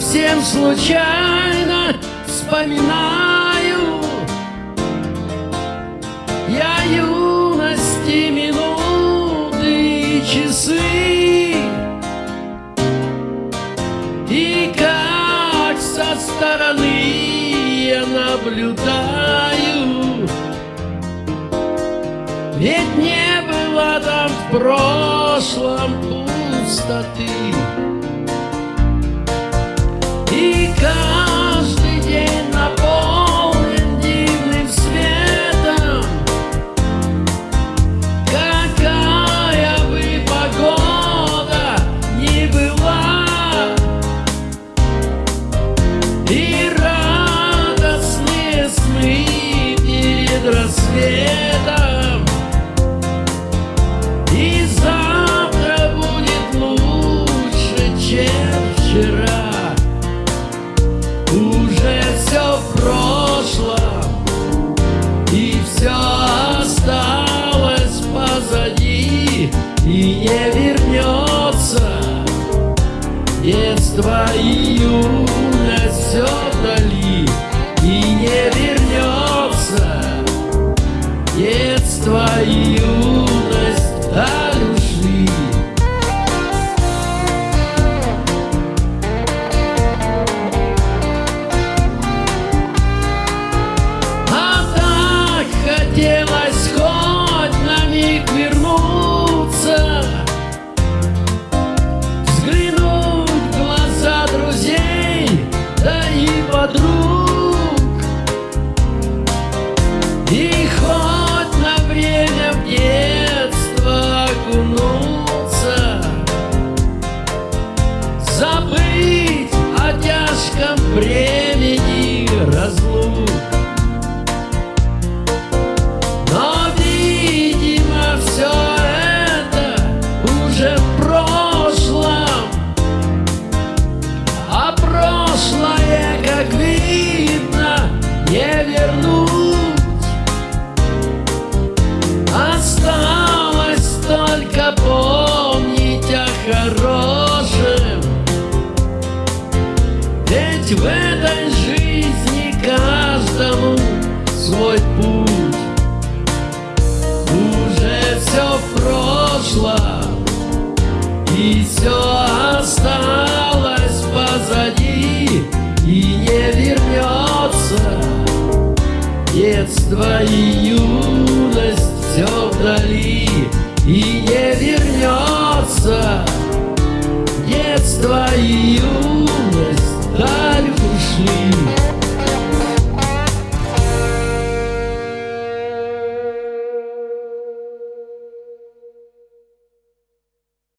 совсем случайно вспоминаю. Я юности минуты и часы. И как со стороны я наблюдаю. Ведь не было там в прошлом пустоты каждый день наполнен дивным светом. Какая бы погода ни была И радостные сны перед рассветом. И завтра будет лучше, чем вчера И не вернется. Детство и юность все вдали И не вернется. Детство и юность даль ушли бремени разлук. Но, видимо, все это уже в прошлом. А прошлое, как видно, не вернуть. Осталось только помнить о хорошем Ведь в этой жизни каждому свой путь. Уже все в прошлом И все осталось позади И не вернется Детство и юность все вдали И не вернется Детство и юность